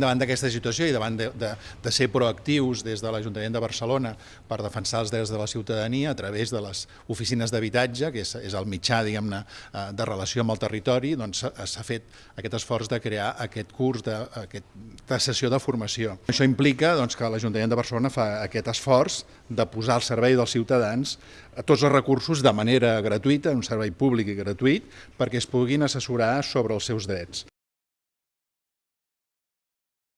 Davant d'aquesta situació i davant de, de, de ser proactius des de l'Ajuntament de Barcelona per defensar els drets de la ciutadania a través de les oficines d'habitatge, que és, és el mitjà diguem-ne eh, de relació amb el territori, doncs eh, s'ha fet aquest esforç de crear aquest curs, de, aquesta sessió de formació. Això implica doncs, que l'Ajuntament de Barcelona fa aquest esforç de posar al servei dels ciutadans eh, tots els recursos de manera gratuïta, un servei públic i gratuït, perquè es puguin assessorar sobre els seus drets.